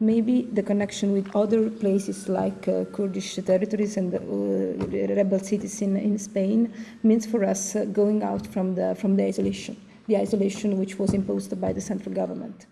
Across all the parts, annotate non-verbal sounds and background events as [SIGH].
maybe the connection with other places like uh, Kurdish territories and uh, rebel cities in, in Spain means for us uh, going out from the, from the isolation, the isolation which was imposed by the central government.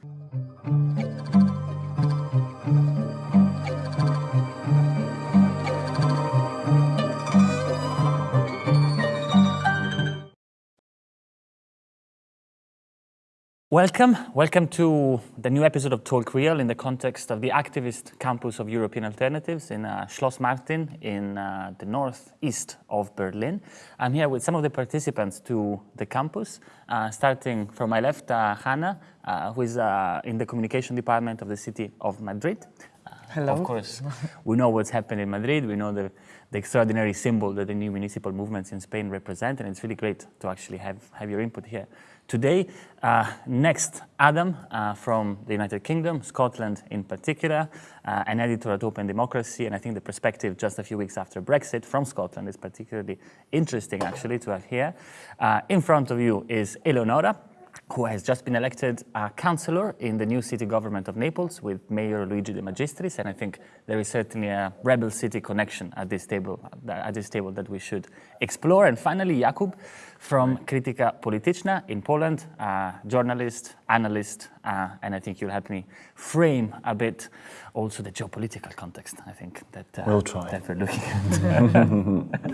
Welcome. Welcome to the new episode of Talk Real in the context of the activist campus of European Alternatives in uh, Schloss Martin in uh, the northeast of Berlin. I'm here with some of the participants to the campus, uh, starting from my left, uh, Hannah, uh, who is uh, in the communication department of the city of Madrid. Hello. Of course, we know what's happened in Madrid. We know the, the extraordinary symbol that the new municipal movements in Spain represent, and it's really great to actually have, have your input here today. Uh, next, Adam uh, from the United Kingdom, Scotland in particular, uh, an editor at Open Democracy, and I think the perspective just a few weeks after Brexit from Scotland is particularly interesting actually to have here. Uh, in front of you is Eleonora, who has just been elected uh, councillor in the new city government of Naples with Mayor Luigi De Magistris, and I think there is certainly a rebel city connection at this table, at this table that we should explore. And finally, Jakub from Krytyka Polityczna in Poland, uh, journalist, analyst, uh, and I think you'll help me frame a bit also the geopolitical context, I think, that, uh, we'll try. that we're looking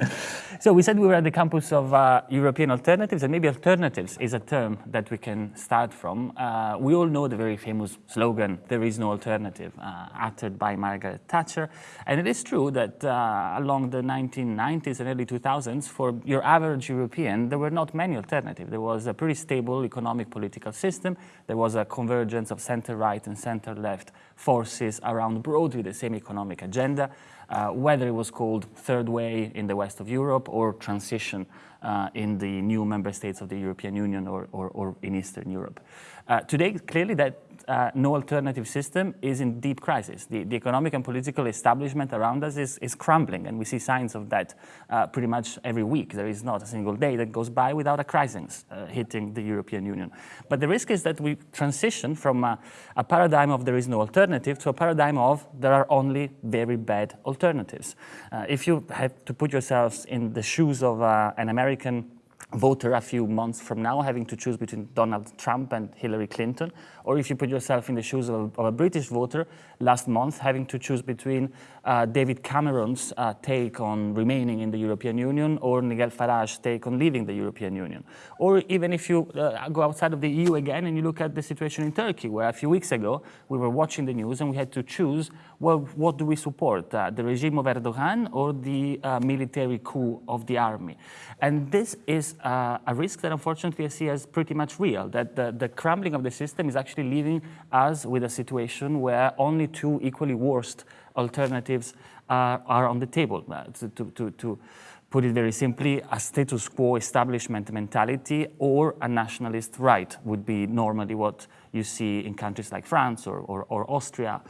at. [LAUGHS] so we said we were at the campus of uh, European Alternatives, and maybe alternatives is a term that we can start from. Uh, we all know the very famous slogan, there is no alternative, uh, uttered by Margaret Thatcher. And it is true that uh, along the 1990s and early 2000s, for your average European, there were not many alternatives. There was a pretty stable economic political system. There was a convergence of center-right and center-left forces around broadly the same economic agenda, uh, whether it was called third way in the west of Europe or transition uh, in the new member states of the European Union or, or, or in Eastern Europe. Uh, today, clearly that uh, no alternative system is in deep crisis. The, the, economic and political establishment around us is, is crumbling, and we see signs of that uh, pretty much every week. There is not a single day that goes by without a crisis hitting the European Union. But the risk is that we transition from a, a, paradigm of there is no alternative to a paradigm of there are only very bad alternatives. Uh, if you have to put yourselves in the shoes of uh, an American voter a few months from now having to choose between Donald Trump and Hillary Clinton, or if you put yourself in the shoes of a, of a British voter last month having to choose between uh, David Cameron's uh, take on remaining in the European Union or Nigel Farage's take on leaving the European Union. Or even if you uh, go outside of the EU again and you look at the situation in Turkey, where a few weeks ago we were watching the news and we had to choose, well, what do we support, uh, the regime of Erdogan or the uh, military coup of the army? And this is uh, a risk that unfortunately I see as pretty much real, that the, the crumbling of the system is actually leaving us with a situation where only two equally worst alternatives uh, are on the table. To, to, to, put it very simply, a status quo establishment mentality or a nationalist right would be normally what you see in countries like France or, or, or Austria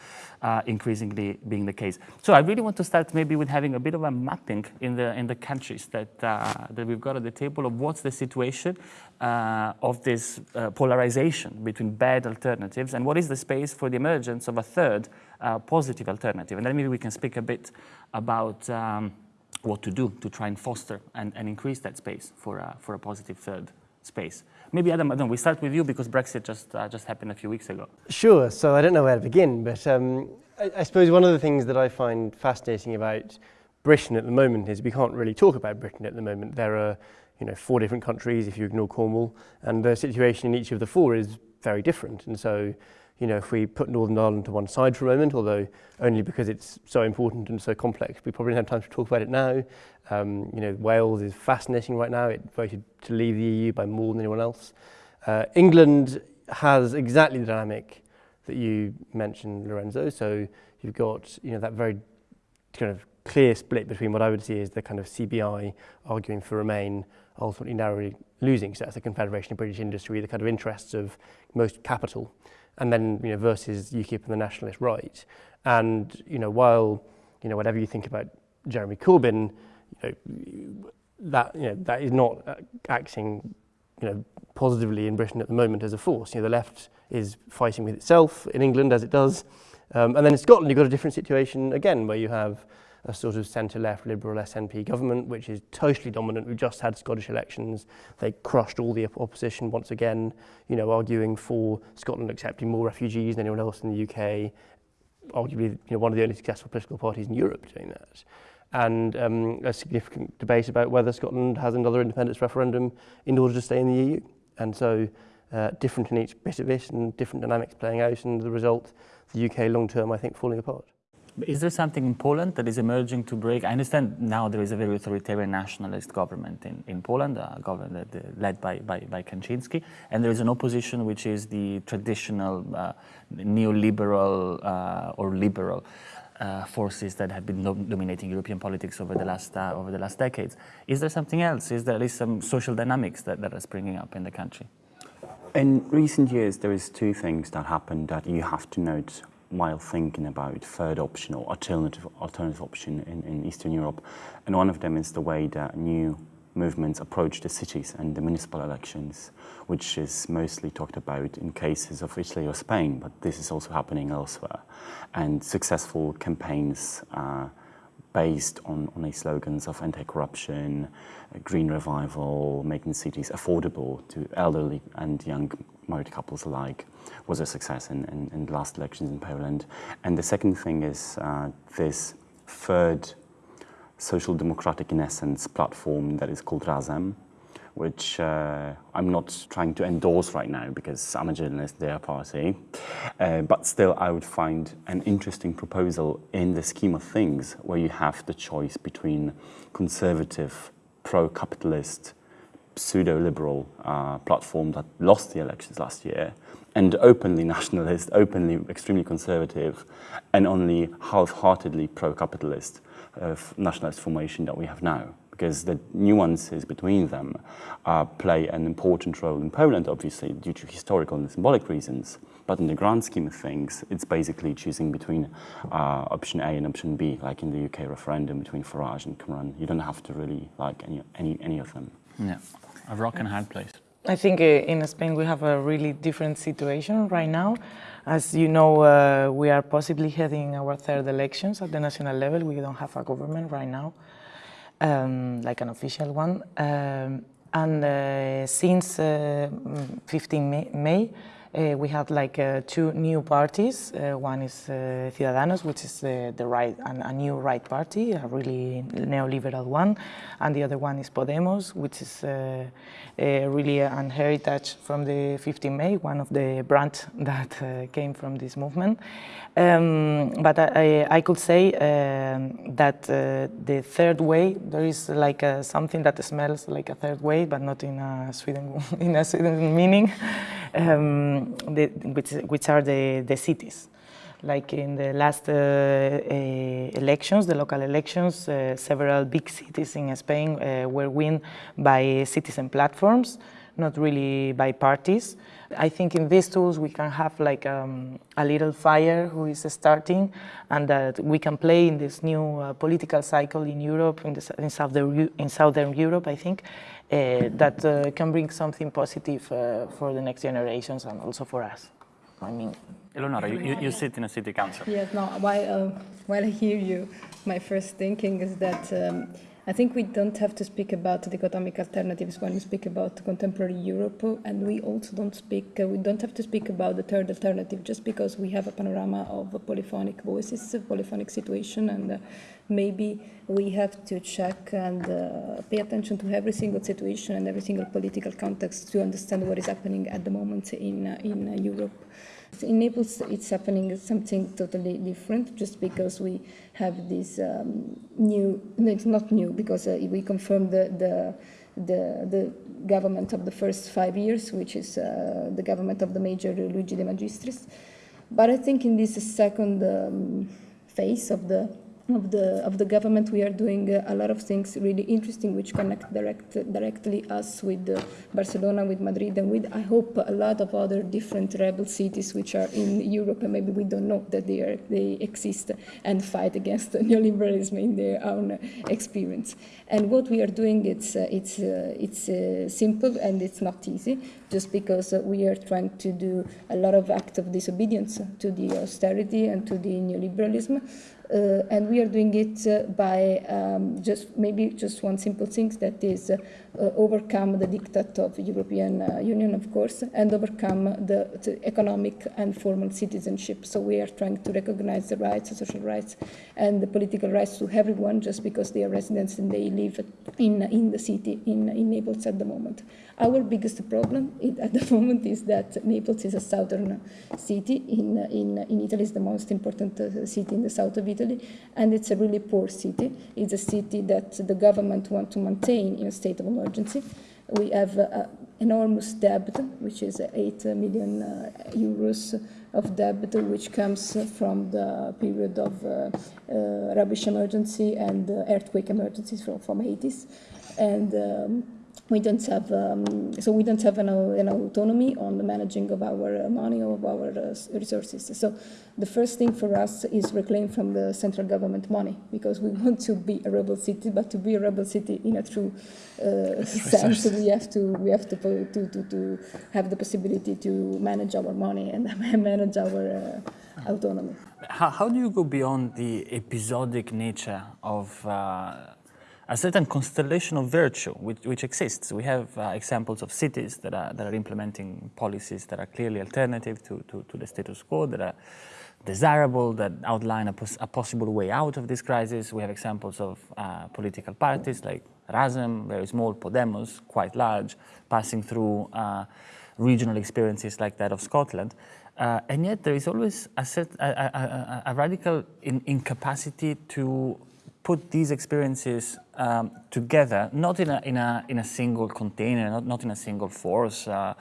uh, increasingly being the case. So I really want to start maybe with having a bit of a mapping in the, in the countries that, uh, that we've got at the table of what's the situation uh, of this uh, polarization between bad alternatives and what is the space for the emergence of a third uh, positive alternative. And then maybe we can speak a bit about um, what to do to try and foster and, and increase that space for, uh, for a positive third space. Maybe Adam, Adam, we start with you because Brexit just, uh, just happened a few weeks ago. Sure, so I don't know where to begin, but um, I, I suppose one of the things that I find fascinating about Britain at the moment is we can't really talk about Britain at the moment. There are you know, four different countries if you ignore Cornwall, and the situation in each of the four is very different. And so, you know, if we put Northern Ireland to one side for a moment, although only because it's so important and so complex, we probably don't have time to talk about it now. Um, you know, Wales is fascinating right now. It voted to leave the EU by more than anyone else. Uh, England has exactly the dynamic that you mentioned, Lorenzo. So you've got, you know, that very kind of clear split between what I would see as the kind of CBI arguing for Remain, ultimately narrowly losing. So that's the Confederation of British Industry, the kind of interests of most capital and then you know versus UKIP and the nationalist right. And you know while you know whatever you think about Jeremy Corbyn, you know that you know that is not acting you know positively in Britain at the moment as a force. You know the left is fighting with itself in England as it does. Um, and then in Scotland, you've got a different situation again, where you have a sort of centre-left Liberal SNP government, which is totally dominant. We just had Scottish elections. They crushed all the opposition once again, you know, arguing for Scotland accepting more refugees than anyone else in the UK. Arguably, you know, one of the only successful political parties in Europe doing that. And um, a significant debate about whether Scotland has another independence referendum in order to stay in the EU. And so uh, different in each bit of it and different dynamics playing out and the result, the UK long term, I think, falling apart. Is there something in Poland that is emerging to break? I understand now there is a very authoritarian nationalist government in, in Poland, a government uh, led by, by, by Kaczynski, and there is an opposition which is the traditional uh, neoliberal uh, or liberal uh, forces that have been dominating European politics over the last uh, over the last decades. Is there something else? Is there at least some social dynamics that, that are springing up in the country? In recent years, there is two things that happened that you have to note while thinking about third option or alternative alternative option in, in Eastern Europe. And one of them is the way that new movements approach the cities and the municipal elections, which is mostly talked about in cases of Italy or Spain, but this is also happening elsewhere. And successful campaigns uh, based on, on a slogans of anti-corruption, green revival, making cities affordable to elderly and young married couples alike was a success in, in, in the last elections in Poland. And the second thing is uh, this third social democratic in essence platform that is called Razem, which uh, I'm not trying to endorse right now because I'm a journalist, they're a party. Uh, but still, I would find an interesting proposal in the scheme of things where you have the choice between conservative, pro-capitalist, pseudo-liberal uh, platform that lost the elections last year and openly [LAUGHS] nationalist, openly extremely conservative, and only half-heartedly pro-capitalist uh, nationalist formation that we have now. Because the nuances between them uh, play an important role in Poland, obviously, due to historical and symbolic reasons. But in the grand scheme of things, it's basically choosing between uh, option A and option B, like in the UK referendum between Farage and Cameron. You don't have to really like any, any, any of them. Yeah, a rock and hard place. I think uh, in Spain we have a really different situation right now. As you know, uh, we are possibly heading our third elections at the national level. We don't have a government right now, um, like an official one. Um, and uh, since uh, 15 May, May uh, we have like uh, two new parties. Uh, one is uh, Ciudadanos, which is the right, a new right party, a really neoliberal one, and the other one is Podemos, which is uh, really an heritage from the 15 May, one of the branch [LAUGHS] that uh, came from this movement. Um, but I, I, could say um, that uh, the third way, there is like something that smells like a third way, but not in a Sweden, [LAUGHS] in a Sweden meaning um, the, which, which are the, the cities. Like in the last uh, uh, elections, the local elections, uh, several big cities in Spain uh, were won by citizen platforms, not really by parties. I think in these tools we can have like um, a little fire who is starting and that we can play in this new uh, political cycle in Europe, in, the, in, southern, in southern Europe, I think, uh, that uh, can bring something positive uh, for the next generations and also for us. I mean, Eleonora, you, you, sit in a city council. Yes, no, while, while I hear you, my first thinking is that um, I think we don't have to speak about the dichotomic alternatives when we speak about contemporary Europe, and we also don't speak, uh, we don't have to speak about the third alternative just because we have a panorama of polyphonic voices, polyphonic situation, and uh, maybe we have to check and uh, pay attention to every single situation and every single political context to understand what is happening at the moment in, uh, in Europe. In Naples, it's happening something totally different, just because we have this um, new. No, it's not new because uh, we confirmed the, the the the government of the first five years, which is uh, the government of the Major Luigi De Magistris. But I think in this second um, phase of the of the of the government, we are doing uh, a lot of things really interesting, which connect direct, directly us with uh, Barcelona, with Madrid, and with I hope a lot of other different rebel cities which are in Europe, and maybe we don't know that they are they exist and fight against [LAUGHS] neoliberalism in their own experience. And what we are doing, it's uh, it's it's simple and it's not easy, just because we are trying to do a lot of acts of disobedience to the austerity and to the neoliberalism. Uh, and we are doing it uh, by um, just maybe just one simple thing that is uh, overcome the diktat of the European Union, of course, and overcome the, the, economic and formal citizenship. So we are trying to recognize the rights, the social rights, and the political rights to everyone just because they are residents and they live in, in the city, in, in Naples at the moment. Our biggest problem [LAUGHS] at the moment is that Naples is a southern city in, in, in Italy, is the most important uh, city in the south of Italy, and it's a really poor city. It's a city that the government wants to maintain in a state of emergency. We have uh, enormous debt, which is 8 million uh, euros of debt, which comes from the period of uh, uh, rubbish emergency and earthquake emergencies from, from 80s. And um, we don't have um, so we don't have an, an, autonomy on the managing of our uh, money or of our uh, resources. So the first thing for us is reclaim from the central government money because we [LAUGHS] want to be a rebel city, but to be a rebel city in a true uh, [LAUGHS] sense, we have to we have to, to, to, to have the possibility to manage our money and [LAUGHS] manage our uh, autonomy. How, how do you go beyond the episodic nature of uh, a certain constellation of virtue which, which exists. We have uh, examples of cities that are, that are implementing policies that are clearly alternative to, to, to the status quo, that are desirable, that outline a, pos a, possible way out of this crisis. We have examples of uh, political parties like Razem, very small, Podemos, quite large, passing through uh, regional experiences like that of Scotland. Uh, and yet there is always a, set, a, a, a radical in, incapacity to put these experiences um, together, not in a, in, a, in a single container, not, not in a single force, uh,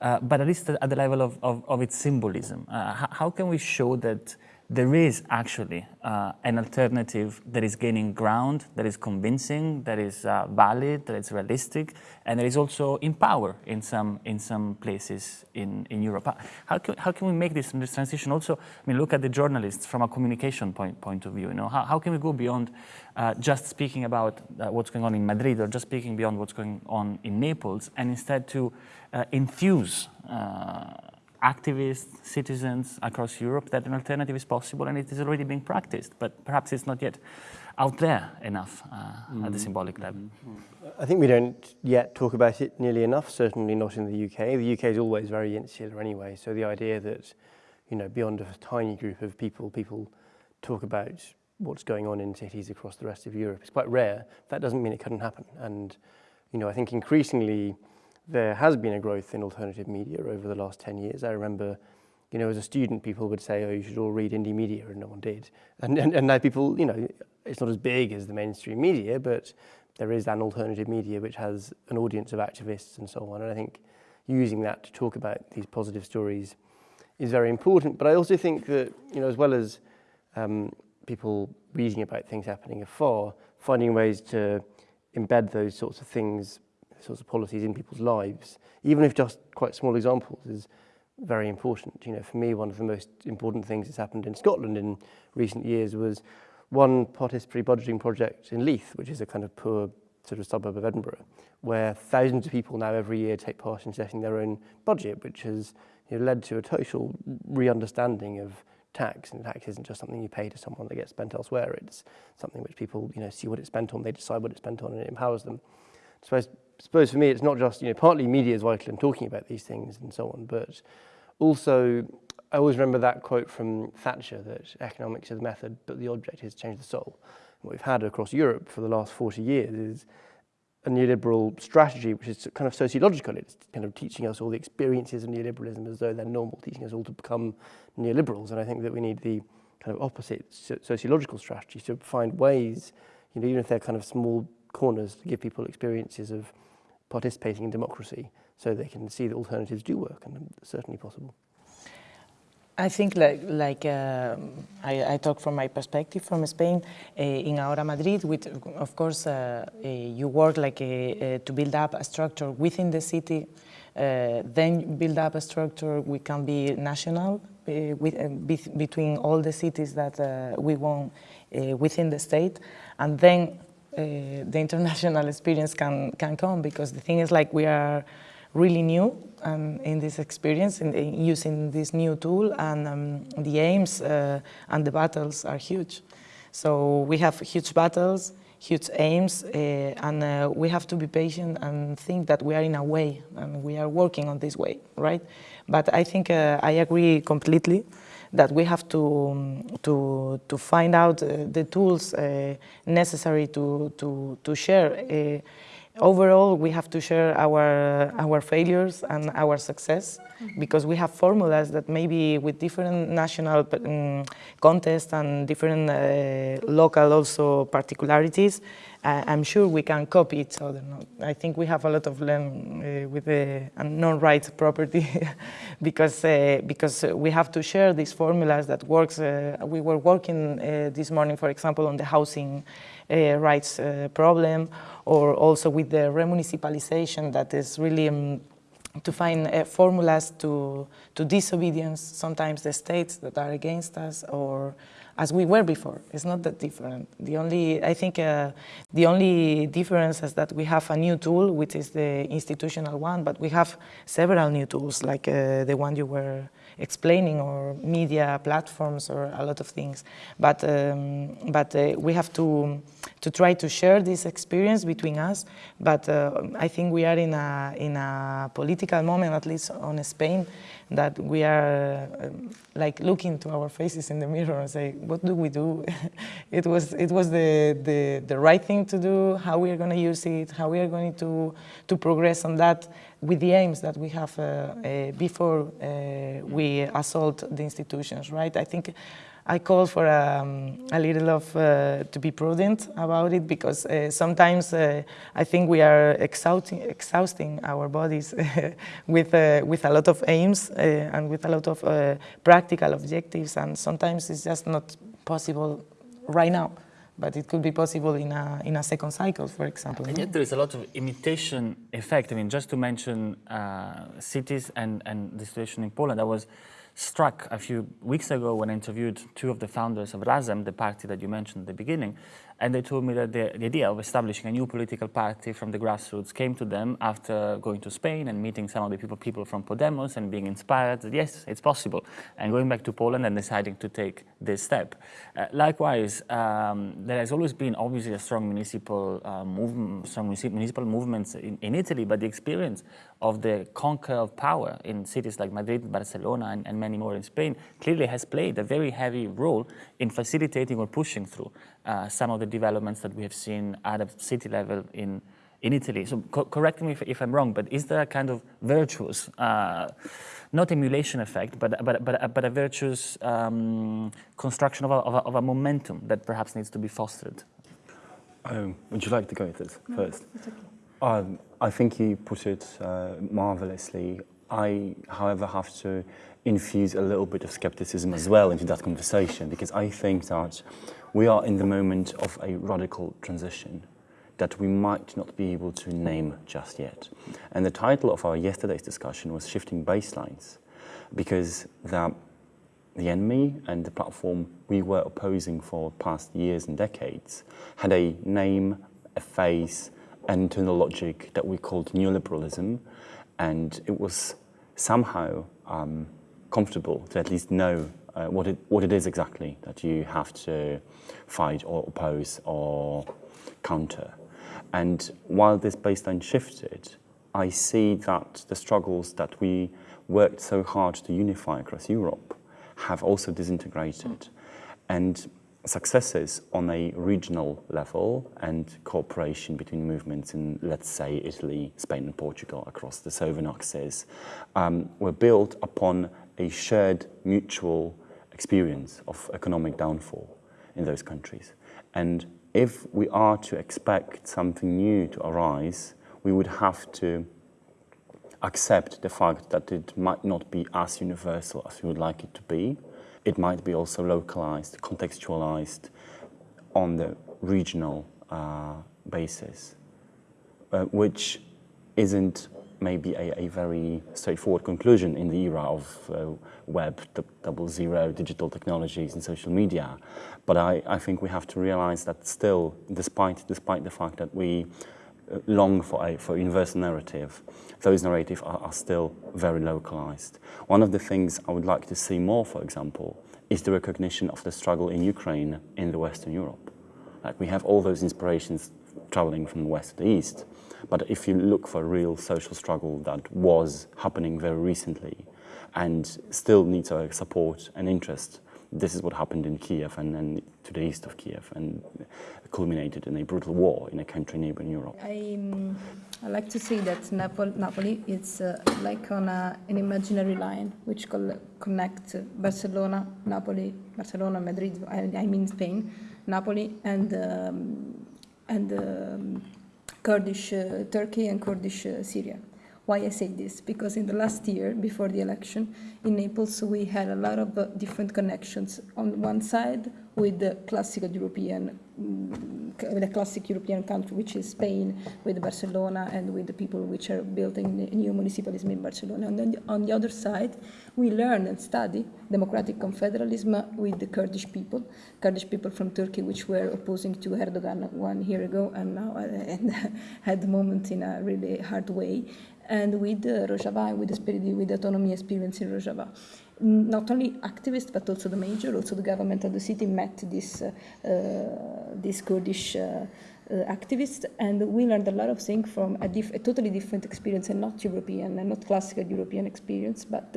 uh, but at least at the level of, of, of its symbolism. Uh, how can we show that there is actually uh, an alternative that is gaining ground, that is convincing, that is uh, valid, that is realistic, and that is also in power in some in some places in, in Europe. How can, how can we make this, this transition also, I mean, look at the journalists from a communication point, point of view, you know, how, how can we go beyond uh, just speaking about uh, what's going on in Madrid or just speaking beyond what's going on in Naples and instead to uh, infuse uh, activists, citizens across Europe that an alternative is possible and it is already being practiced, but perhaps it's not yet out there enough uh, mm. at the mm-hmm. symbolic level. Mm. I think we don't yet talk about it nearly enough, certainly not in the UK. The UK is always very insular anyway, so the idea that, you know, beyond a tiny group of people, people talk about what's going on in cities across the rest of Europe is quite rare. That doesn't mean it couldn't happen. And, you know, I think increasingly there has been a growth in alternative media over the last 10 years. I remember, you know, as a student, people would say, oh, you should all read Indymedia, and no one did. And, and, and now people, you know, it's not as big as the mainstream media, but there is an alternative media which has an audience of activists and so on. And I think using that to talk about these positive stories is very important. But I also think that, you know, as well as um, people reading about things happening afar, finding ways to embed those sorts of things sorts of policies in people's lives, even if just quite small examples, is very important. You know, for me, one of the most important things that's happened in Scotland in recent years was one participatory budgeting project in Leith, which is a kind of poor sort of suburb of Edinburgh, where thousands of people now every year take part in setting their own budget, which has you know, led to a total re-understanding of tax. And tax isn't just something you pay to someone that gets spent elsewhere. It's something which people, you know, see what it's spent on, they decide what it's spent on, and it empowers them. So I suppose for me, it's not just, you know, partly media is vital in talking about these things and so on, but also I always remember that quote from Thatcher that economics is the method, but the object is to change the soul. And what we've had across Europe for the last 40 years is a neoliberal strategy, which is kind of sociological. It's kind of teaching us all the experiences of neoliberalism as though they're normal, teaching us all to become neoliberals. And I think that we need the kind of opposite sociological strategy to find ways, you know, even if they're kind of small corners to give people experiences of participating in democracy so they can see that alternatives do work and certainly possible. I think like, like uh, I, I, talk from my perspective from Spain. Uh, in Ahora Madrid, with, of course, uh, uh you work like a, to build up a structure within the city, uh, then build up a structure we can be national uh, with, be between all the cities that we want within the state, and then the international [LAUGHS] experience can, can come because the thing is like we are really new um, in this experience in, in, using this new tool and um, the aims uh, and the battles are huge. So we have huge battles, huge aims uh, and uh, we have to be patient and think that we are in a way and we are working on this way, right? But I think uh, I agree completely that we have to, to, to find out uh, the tools uh, necessary to, to, to share overall, we have to share our, our failures and our success because we have formulas that maybe with different national um, contests and different uh, local also particularities, uh, I'm sure we can copy each other. I think we have a lot of learn uh, with the non-right property [LAUGHS] because, uh, because we have to share these formulas that works. Uh, we were working uh, this morning, for example, on the housing rights problem or also with the remunicipalization that is really um, to find uh, formulas to, to disobedience sometimes the states that are against us or as we were before. It's not that different. The only, I think uh, the only difference is that we have a new tool, which is the institutional one, but we have several new tools like uh, the one you were explaining or media platforms or a lot of things. But, um, but uh, we have to, to try to share this experience between us. But uh, I think we are in a, in a political moment, at least on Spain, that we are uh, like looking to our faces in the mirror and say, what do we do? [LAUGHS] it was, it was the, the, the right thing to do, how we are going to use it, how we are going to, to progress on that with the aims that we have uh, uh, before uh, we assault the institutions, right? I think I call for um, a little of uh, to be prudent about it because uh, sometimes uh, I think we are exhausting, exhausting our bodies [LAUGHS] with with a lot of aims and with a lot of practical objectives, and sometimes it's just not possible right now but it could be possible in a, in a second cycle, for example. And yet there is a lot of imitation effect. I mean, just to mention uh, cities and, and the situation in Poland, I was struck a few weeks ago when I interviewed two of the founders of Razem, the party that you mentioned at the beginning, and they told me that the, the, idea of establishing a new political party from the grassroots came to them after going to Spain and meeting some of the people, people from Podemos and being inspired that yes, it's possible, and going back to Poland and deciding to take this step. Uh, likewise, um, there has always been obviously a strong municipal uh, movement, strong municipal movements in, in, Italy, but the experience of the conquer of power in cities like Madrid, Barcelona, and, and many more in Spain clearly has played a very heavy role in facilitating or pushing through uh, some of the developments that we have seen at a city level in, in Italy. So co correct me if, if, I'm wrong, but is there a kind of virtuous, uh, not emulation effect, but, but, but, but a virtuous um, construction of a, of, a, of a, momentum that perhaps needs to be fostered? Um, would you like to go with this no, first? Okay. Um, I think you put it uh, marvelously. I, however, have to infuse a little bit of skepticism as well into that conversation because I think that we are in the moment of a radical transition that we might not be able to name just yet. And the title of our yesterday's discussion was Shifting Baselines, because the, the enemy and the platform we were opposing for past years and decades had a name, a face, an internal logic that we called neoliberalism, and it was somehow um, comfortable to at least know uh, what, it, what it is exactly that you have to fight or oppose or counter. And while this baseline shifted, I see that the struggles that we worked so hard to unify across Europe have also disintegrated. Mm. And successes on a regional level and cooperation between movements in, let's say, Italy, Spain and Portugal across the southern axis um, were built upon a shared mutual experience of economic downfall in those countries. And if we are to expect something new to arise, we would have to accept the fact that it might not be as universal as we would like it to be. It might be also localized, contextualized on the regional uh, basis, uh, which isn't maybe a, a, very straightforward conclusion in the era of uh, web, double zero, digital technologies and social media. But I, I think we have to realize that still, despite, despite the fact that we long for a for universal narrative, those narratives are, are still very localized. One of the things I would like to see more, for example, is the recognition of the struggle in Ukraine in the Western Europe. Like we have all those inspirations traveling from the west to the east, but if you look for a real social struggle that was happening very recently and still needs our support and interest, this is what happened in Kiev and, and to the east of Kiev and culminated in a brutal war in a country neighboring Europe. I, I like to say that Napoli, Napoli is uh, like on a, an imaginary line which connects Barcelona, Napoli, Barcelona, Madrid, I, I mean Spain, Napoli, and, um, and um, Kurdish uh, Turkey and Kurdish uh, Syria. Why I say this? Because in the last year, before the election, in Naples, we had a lot of uh, different connections. On one side, with the classical European, mm, with a classic European country, which is Spain, with Barcelona, and with the people which are building new municipalism in Barcelona. And then on the other side, we learn and study democratic confederalism with the Kurdish people, Kurdish people from Turkey, which were opposing to Erdogan one year ago, and now [LAUGHS] and had the moment in a really hard way, and with uh, Rojava, with the spirit, with the autonomy experience in Rojava not only activists but also the major, also the government of the city met this, uh, this Kurdish uh, uh, activists and we learned a lot of things from a, a, totally different experience and not European and not classical European experience but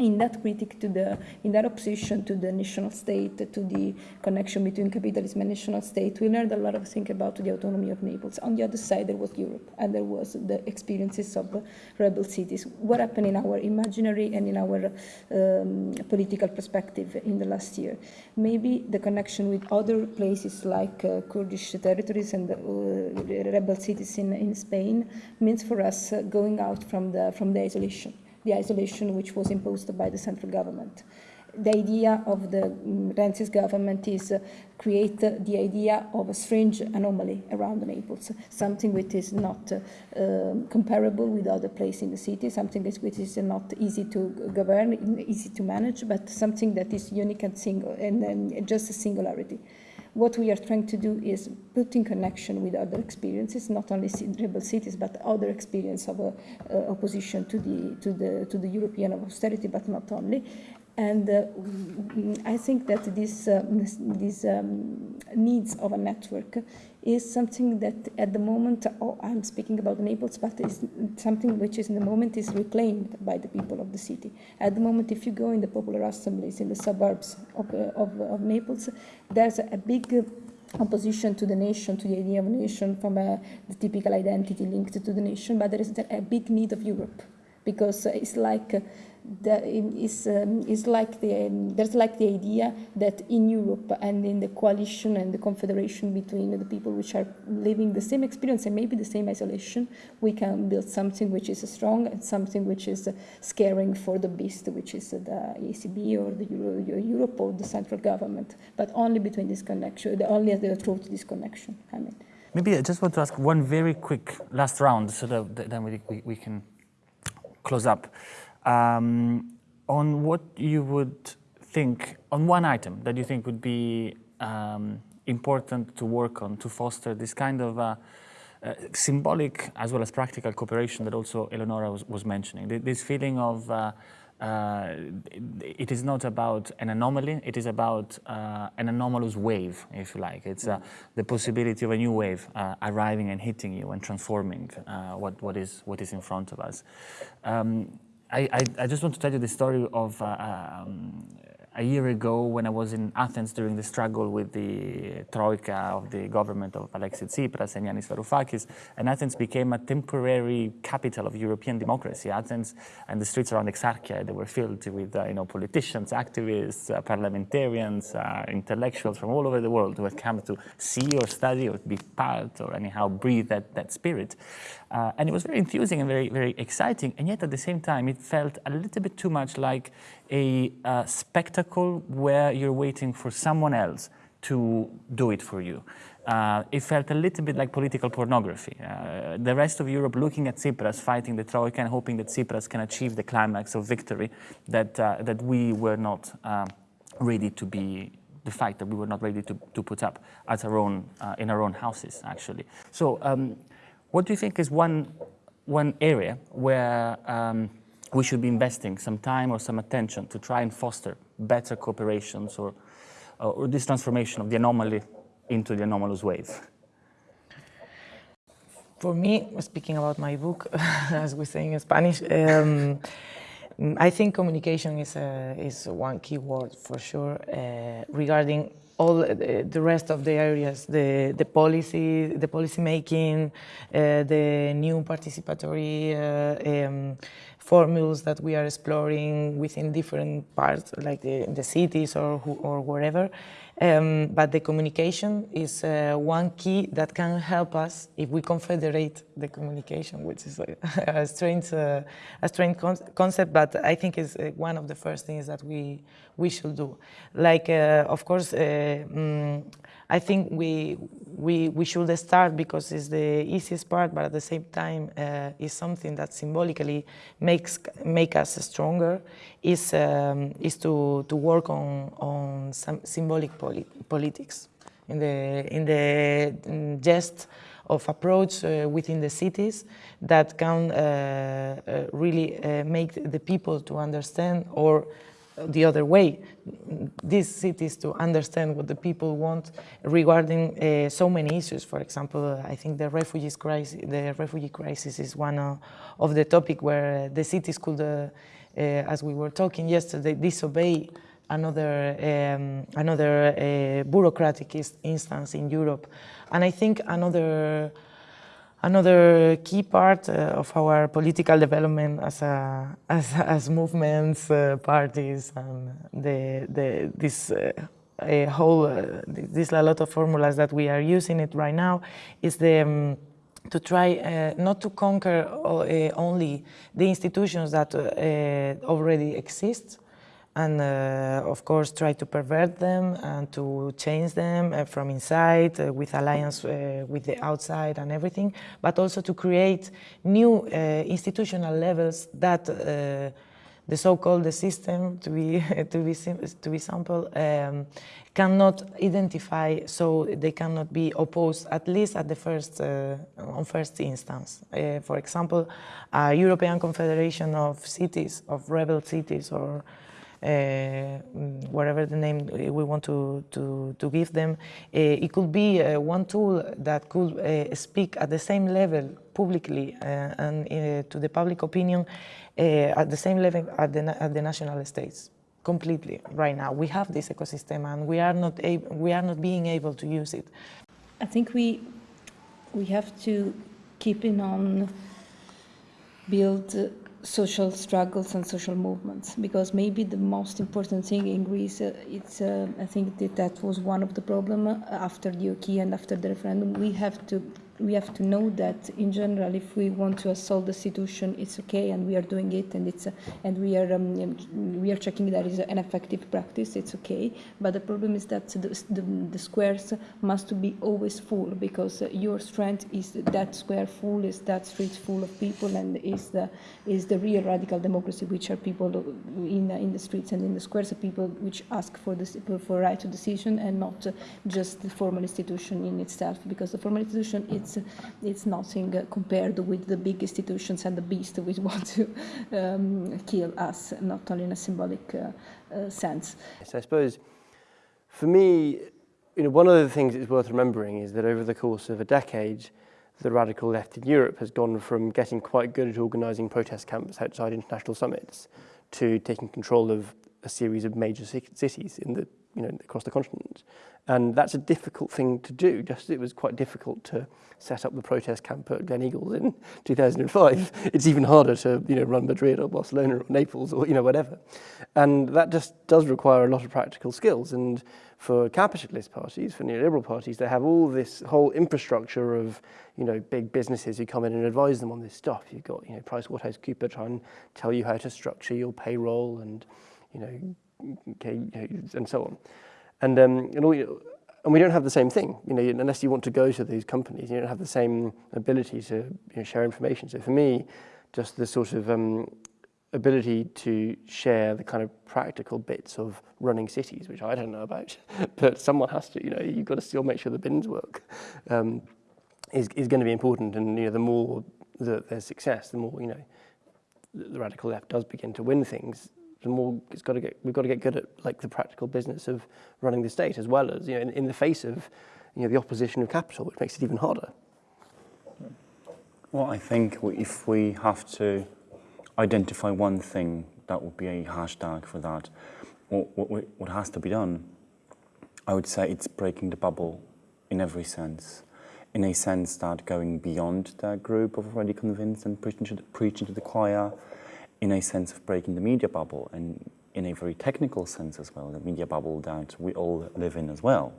in that critic to the, in that opposition to the national state, to the connection between capitalism and national state, we learned a lot of things about the autonomy of Naples. On the other side, there was Europe, and there was the experiences of rebel cities. What happened in our imaginary and in our um, political perspective in the last year? Maybe the connection with other places like uh, Kurdish territories and uh, rebel cities in, in Spain means for us uh, going out from the, from the isolation the isolation which was imposed by the central government. The idea of the um, Renzi's government is uh, create the idea of a strange anomaly around Naples, something which is not uh, um, comparable with other places in the city, something which is not easy to govern, easy to manage, but something that is unique and single, and, and just a singularity. What we are trying to do is put in connection with other experiences, not only rebel cities, but other experience of uh, uh, opposition to the, to, the, to the European austerity, but not only, and uh, I think that this, uh, these um, needs of a network is something that at the moment, oh, I'm speaking about Naples, but it's something which is in the moment is reclaimed by the people of the city. At the moment, if you go in the popular assemblies in the suburbs of, uh, of, of, Naples, there's a big opposition to the nation, to the idea of a nation from uh, the typical identity linked to the nation, but there is a big need of Europe because it's like that is, um, is like the, um, there's like the idea that in Europe and in the coalition and the confederation between the people which are living the same experience and maybe the same isolation, we can build something which is strong and something which is scaring for the beast, which is the ECB or the Euro, Europe or the central government, but only between this connection, only through this connection. I mean. Maybe I just want to ask one very quick last round so that then we, we can close up um, on what you would think, on one item that you think would be um, important to work on to foster this kind of uh, uh, symbolic as well as practical cooperation that also Eleonora was, was mentioning. This feeling of uh, uh, it is not about an anomaly, it is about uh, an anomalous wave, if you like. It's uh, the possibility of a new wave uh, arriving and hitting you and transforming uh, what, what, is, what is in front of us. Um, I, I, I, just want to tell you the story of, uh, um, a year ago when I was in Athens during the struggle with the troika of the government of Alexis Tsipras and Yanis Varoufakis, and Athens became a temporary capital of European democracy. Athens and the streets around Exarchia, they were filled with uh, you know, politicians, activists, uh, parliamentarians, uh, intellectuals from all over the world who had come to see or study or be part or anyhow breathe that, that spirit. Uh, and it was very enthusing and very, very exciting. And yet at the same time, it felt a little bit too much like a uh, spectacle where you're waiting for someone else to do it for you. Uh, it felt a little bit like political pornography. Uh, the rest of Europe looking at Tsipras fighting the Troika and hoping that Tsipras can achieve the climax of victory that, uh, that we were not uh, ready to be the fact that we were not ready to, to put up at our own, uh, in our own houses, actually. So um, what do you think is one, one area where um, we should be investing some time or some attention to try and foster better cooperations or, or this transformation of the anomaly into the anomalous wave? For me, speaking about my book, [LAUGHS] as we say in Spanish, um, I think communication is, a, is one key word for sure uh, regarding all the rest of the areas, the, the policy, the policy making, uh, the new participatory uh, um, formulas that we are exploring within different parts, like the, the cities or, or wherever. Um, but the communication is uh, one key that can help us if we confederate the communication, which is a, [LAUGHS] a strange, uh, a strange con concept, but I think is uh, one of the first things that we we should do. Like, uh, of course, um, I think we, we, we should start because it's the easiest part, but at the same time uh, is something that symbolically makes make us stronger, is, um, is to, to work on, on some symbolic polit politics. In the, in the gest of approach uh, within the cities that can uh, uh, really uh, make the people to understand or the other way, these cities to understand what the people want regarding uh, so many issues. For example, I think the refugees crisis, the refugee crisis is one of, of the topic where the cities could, uh, uh, as we were talking yesterday, disobey another um, another uh, bureaucratic instance in Europe. And I think another Another key part uh, of our political development as, a, [LAUGHS] as, as movements, uh, parties, and the, the, this uh, a whole, uh, this a lot of formulas that we are using it right now, is the um, to try uh, not to conquer uh, only the institutions that already exist, and uh, of course try to pervert them and to change them uh, from inside uh, with alliance uh, with the outside and everything, but also to create new uh, institutional levels that uh, the so-called the system, to be [LAUGHS] to be to be simple, um, cannot identify, so they cannot be opposed at least at the first on first instance. for example, a European Confederation of cities, of rebel cities, or uh, Uh, mm, whatever the name uh, we want to, to, to give them. Uh, it could be uh, one tool that could uh, speak at the same level publicly and to the public opinion at the same level at the, at the national states completely right now. We have this ecosystem and we are not, we are not being able to use it. I think we, we have to keep in on build social struggles and social movements because maybe the most important thing in Greece uh, it's uh, I think that that was one of the problem uh, after the OK and after the referendum. We have to we have to know that in general if we want to assault the situation it's okay and we are doing it and it's uh, and we are um, we are checking that is an effective practice it's okay. But the problem is that the, the, the squares must be always full because your strength is that square full is that street full of people and is the is the real radical democracy which are people in in the streets and in the squares of people which ask for the for right to decision and not just the formal institution in itself. Because the formal institution it's it's it's nothing compared with the big institutions and the beast which [LAUGHS] want to um, kill us, not only in a symbolic uh, uh, sense. So I suppose for me, you know, one of the things that's worth remembering is that over the course of a decade, the radical left in Europe has gone from getting quite good at organising protest camps outside international summits to taking control of a series of major cities in the you know across the continent, and that's a difficult thing to do. Just as it was quite difficult to set up the protest camp at Gleneagles in [LAUGHS] 2005. It's even harder to you know run Madrid or Barcelona or Naples or you know whatever, and that just does require a lot of practical skills. And for capitalist parties, for neoliberal parties, they have all this whole infrastructure of you know big businesses who come in and advise them on this stuff. You've got you know PricewaterhouseCoopers trying to tell you how to structure your payroll and you know, and so on. And, um, and, all, and we don't have the same thing, you know, unless you want to go to these companies, you don't have the same ability to you know, share information. So for me, just the sort of um, ability to share the kind of practical bits of running cities, which I don't know about, [LAUGHS] but someone has to, you know, you've got to still make sure the bins work, um, is, is going to be important. And, you know, the more that there's success, the more, you know, the radical left does begin to win things, the more it's got to get we've got to get good at like the practical business of running the state as well as you know in, in the face of you know the opposition of capital, which makes it even harder. Well, I think if we have to identify one thing, that would be a hashtag for that. What, what, what has to be done, I would say it's breaking the bubble in every sense. In a sense that going beyond the group of already convinced and preaching to the, preaching to the choir, in a sense of breaking the media bubble and in a very technical sense as well, the media bubble that we all live in as well,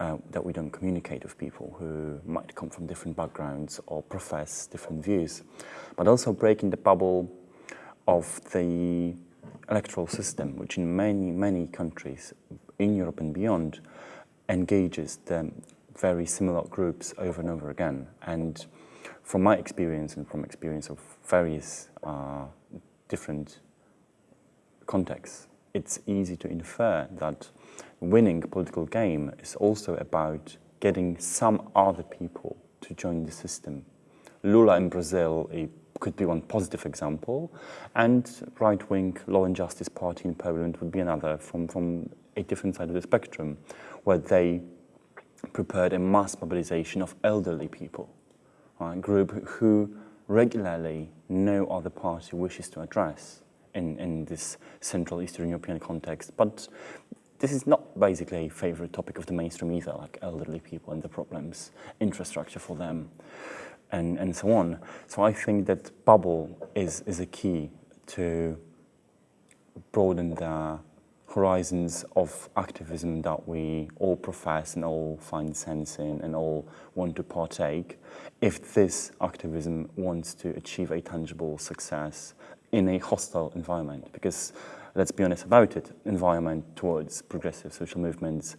uh, that we don't communicate with people who might come from different backgrounds or profess different views, but also breaking the bubble of the electoral system, which in many, many countries in Europe and beyond engages the very similar groups over and over again. And from my experience and from experience of various uh, different contexts, it's easy to infer that winning political game is also about getting some other people to join the system. Lula in Brazil could be one positive example, and right-wing Law and Justice Party in Poland would be another from, from a different side of the spectrum, where they prepared a mass mobilization of elderly people, a group who regularly no other party wishes to address in, in this Central Eastern European context. But this is not basically a favorite topic of the mainstream either, like elderly people and the problems, infrastructure for them, and, and so on. So I think that bubble is, is a key to broaden the horizons of activism that we all profess and all find sense in and all want to partake. If this activism wants to achieve a tangible success in a hostile environment because let's be honest about it environment towards progressive social movements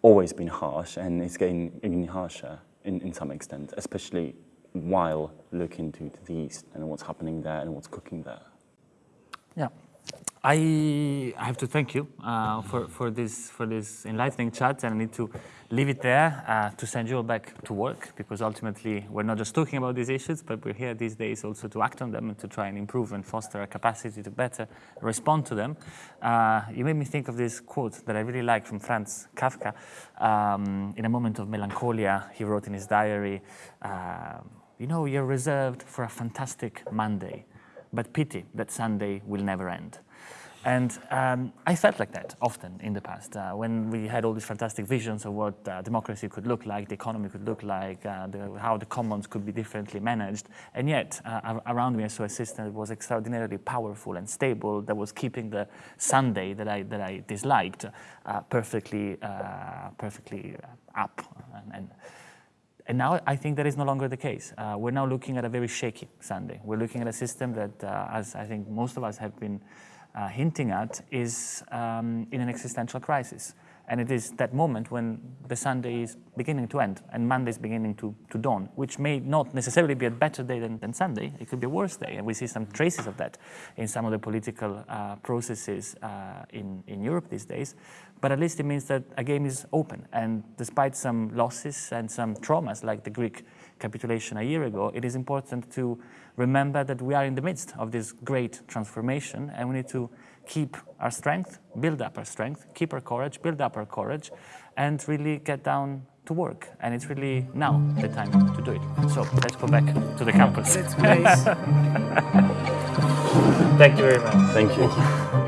always been harsh and it's getting, even harsher in, in some extent especially while looking to, to the east and what's happening there and what's cooking there. Yeah I, have to thank you uh, for, for, this, for this enlightening chat and I need to leave it there uh, to send you all back to work because ultimately we're not just talking about these issues but we're here these days also to act on them and to try and improve and foster our capacity to better respond to them. Uh, you made me think of this quote that I really like from Franz Kafka. Um, in a moment of melancholia he wrote in his diary, uh, you know you're reserved for a fantastic Monday but pity that Sunday will never end. And um, I felt like that often in the past, uh, when we had all these fantastic visions of what uh, democracy could look like, the economy could look like, uh, the, how the commons could be differently managed. And yet, uh, around me I saw a system that was extraordinarily powerful and stable, that was keeping the Sunday that I, that I disliked uh, perfectly, uh, perfectly up. And, and, and, now I think that is no longer the case. we're now looking at a very shaky Sunday. We're looking at a system that, as I think most of us have been uh, hinting at is um, in an existential crisis. And it is that moment when the Sunday is beginning to end and Monday is beginning to, to dawn, which may not necessarily be a better day than, than Sunday. It could be a worse day. And we see some traces of that in some of the political uh, processes uh, in, in Europe these days. But at least it means that a game is open. And despite some losses and some traumas like the Greek capitulation a year ago, it is important to remember that we are in the midst of this great transformation and we need to keep our strength, build up our strength, keep our courage, build up our courage, and really get down to work. And it's really now the time to do it. So let's go back to the campus. Let's place. [LAUGHS] Thank you very much. Thank you.